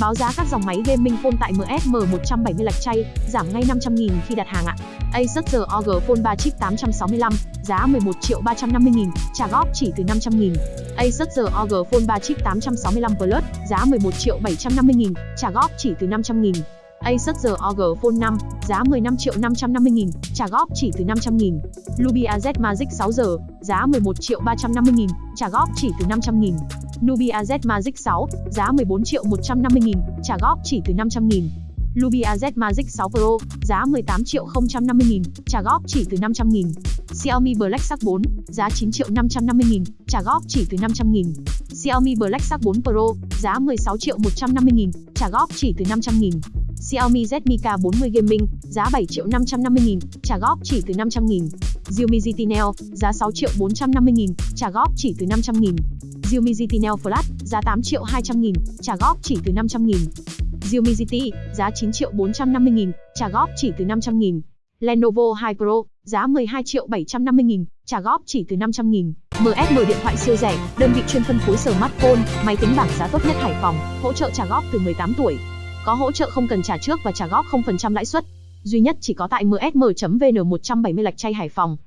Báo giá các dòng máy gaming phone tại MSM 170 lạch chay, giảm ngay 500.000 khi đặt hàng ạ. Asus ROG Phone 3 chip 865, giá 11 triệu 350 nghìn, trả góp chỉ từ 500 nghìn. Asus ROG Phone 3 chip 865 Plus, giá 11 triệu 750 nghìn, trả góp chỉ từ 500 nghìn. Asus ROG Phone 5, giá 15 triệu 550 nghìn, trả góp chỉ từ 500 nghìn. Nubia Z Magic 6 giờ, giá 11 triệu 350 nghìn, trả góp chỉ từ 500 nghìn. Nubia Z Magic 6, giá 14 triệu 150 nghìn, trả góp chỉ từ 500 nghìn. Nubia Z Magic 6 Pro, giá 18 triệu 050 nghìn, trả góp chỉ từ 500 nghìn. Xiaomi Black Shark 4, giá 9 triệu 550 nghìn, trả góp chỉ từ 500 nghìn. Xiaomi Black Shark 4 Pro, giá 16 triệu 150 nghìn, trả góp chỉ từ 500 nghìn. Xiaomi Redmi K40 Gaming, giá 7 triệu 550 nghìn, trả góp chỉ từ 500 nghìn. Xiaomi GT Neo, giá 6 triệu 450 nghìn, trả góp chỉ từ 500 nghìn. Xiaomi GT Neo Flash, giá 8 triệu 200 nghìn, trả góp chỉ từ 500 nghìn. Xiaomi GT, giá 9 triệu 450 nghìn, trả góp chỉ từ 500 nghìn. Lenovo 2 Pro, giá 12 triệu 750 nghìn, trả góp chỉ từ 500 nghìn. MSM điện thoại siêu rẻ, đơn vị chuyên phân phối smartphone, máy tính bảng giá tốt nhất Hải Phòng, hỗ trợ trả góp từ 18 tuổi. Có hỗ trợ không cần trả trước và trả góp 0% lãi suất. Duy nhất chỉ có tại msm.vn 170 lạch chay Hải Phòng.